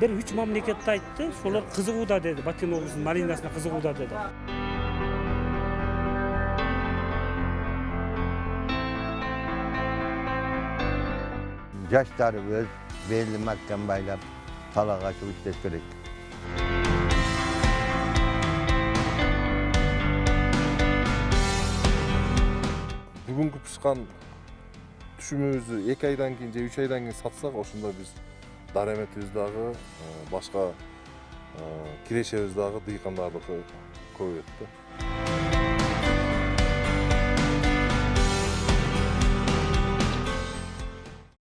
бир үч мамлекетти айтты ошолор кызыгууда деди баткен облусунун малинасына кызыгууда деди жаштарыбыз белди маткан байлап талак ачып иштеш керек бүгүнкү пышкан түшүмүбүздү эки айдан кийин же үч айдан кийин сатсак ошондо биз дараметибиз дагы башка кирешебиз дагы дыйкандардыкы көбөйөт да